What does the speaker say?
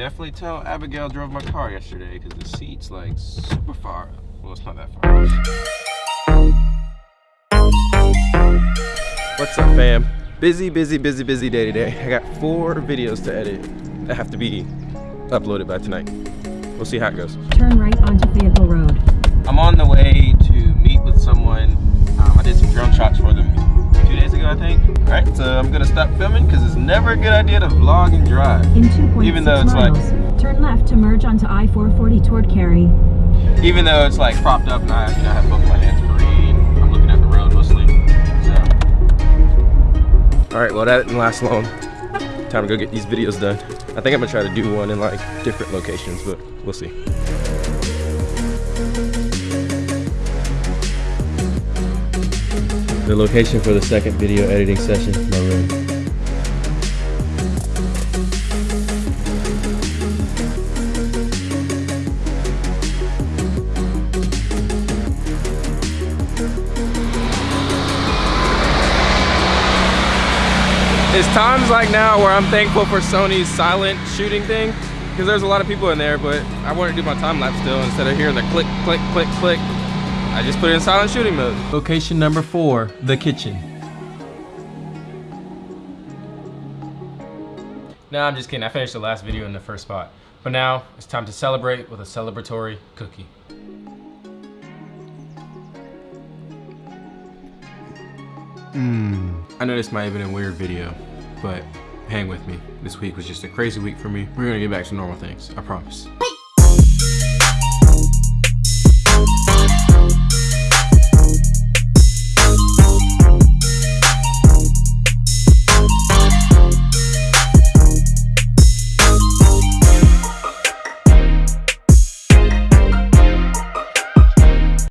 definitely tell Abigail drove my car yesterday because the seat's like super far. Well, it's not that far. What's up, fam? Busy, busy, busy, busy day today. I got four videos to edit that have to be uploaded by tonight. We'll see how it goes. Turn right onto Fayetteville Road. I'm on the way to meet with someone. Um, I did some drone shots for them two days ago, I think. All right, so I'm gonna stop filming because it's never a good idea to vlog and drive. In 2.6 Even though it's like- miles, turn left to merge onto I-440 toward Cary. Even though it's like propped up and I, you know, have both my hands free and I'm looking at the road mostly. So. All right, well that didn't last long. Time to go get these videos done. I think I'm gonna try to do one in like different locations, but we'll see. The location for the second video editing session, my room. It's times like now where I'm thankful for Sony's silent shooting thing because there's a lot of people in there, but I want to do my time lapse still instead of hearing the click, click, click, click. I just put it in silent shooting mode. Location number four, the kitchen. No, I'm just kidding. I finished the last video in the first spot. But now it's time to celebrate with a celebratory cookie. Mmm. I know this might have been a weird video, but hang with me. This week was just a crazy week for me. We're gonna get back to normal things, I promise.